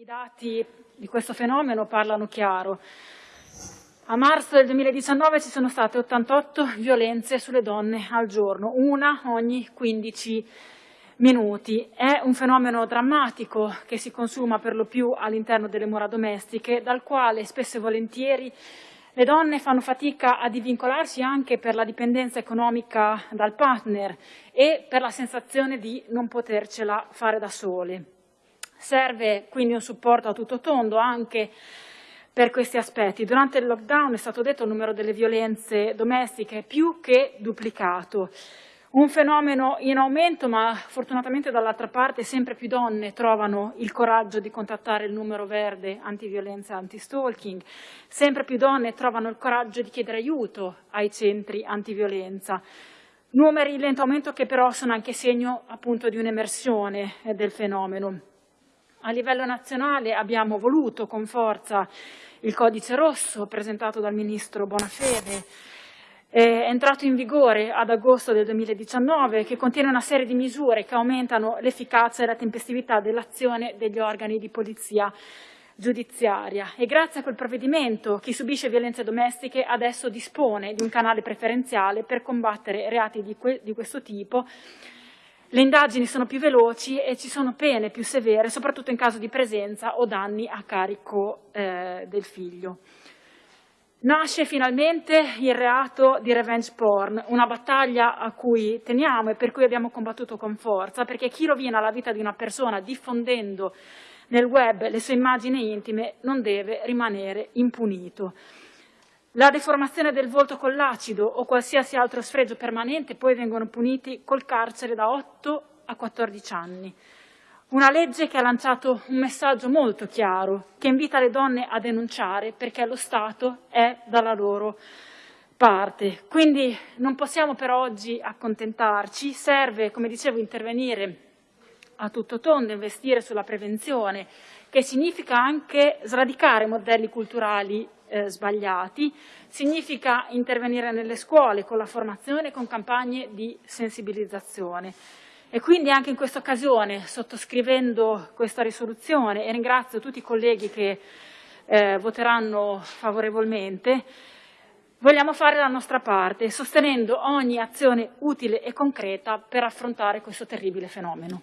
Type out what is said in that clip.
I dati di questo fenomeno parlano chiaro. A marzo del 2019 ci sono state 88 violenze sulle donne al giorno, una ogni 15 minuti. È un fenomeno drammatico che si consuma per lo più all'interno delle mura domestiche, dal quale spesso e volentieri le donne fanno fatica a divincolarsi anche per la dipendenza economica dal partner e per la sensazione di non potercela fare da sole. Serve quindi un supporto a tutto tondo anche per questi aspetti. Durante il lockdown è stato detto il numero delle violenze domestiche è più che duplicato. Un fenomeno in aumento, ma fortunatamente dall'altra parte sempre più donne trovano il coraggio di contattare il numero verde antiviolenza antistalking, sempre più donne trovano il coraggio di chiedere aiuto ai centri antiviolenza. Numeri in lento aumento che però sono anche segno appunto di un'emersione del fenomeno. A livello nazionale abbiamo voluto con forza il codice rosso presentato dal ministro Bonafede, è entrato in vigore ad agosto del 2019 che contiene una serie di misure che aumentano l'efficacia e la tempestività dell'azione degli organi di polizia giudiziaria. E grazie a quel provvedimento chi subisce violenze domestiche adesso dispone di un canale preferenziale per combattere reati di, que di questo tipo le indagini sono più veloci e ci sono pene più severe, soprattutto in caso di presenza o danni a carico eh, del figlio. Nasce finalmente il reato di revenge porn, una battaglia a cui teniamo e per cui abbiamo combattuto con forza, perché chi rovina la vita di una persona diffondendo nel web le sue immagini intime non deve rimanere impunito. La deformazione del volto con l'acido o qualsiasi altro sfregio permanente poi vengono puniti col carcere da 8 a 14 anni. Una legge che ha lanciato un messaggio molto chiaro, che invita le donne a denunciare perché lo Stato è dalla loro parte. Quindi non possiamo per oggi accontentarci, serve, come dicevo, intervenire a tutto tondo, investire sulla prevenzione, che significa anche sradicare modelli culturali eh, sbagliati, significa intervenire nelle scuole con la formazione e con campagne di sensibilizzazione. E quindi anche in questa occasione, sottoscrivendo questa risoluzione, e ringrazio tutti i colleghi che eh, voteranno favorevolmente, vogliamo fare la nostra parte, sostenendo ogni azione utile e concreta per affrontare questo terribile fenomeno.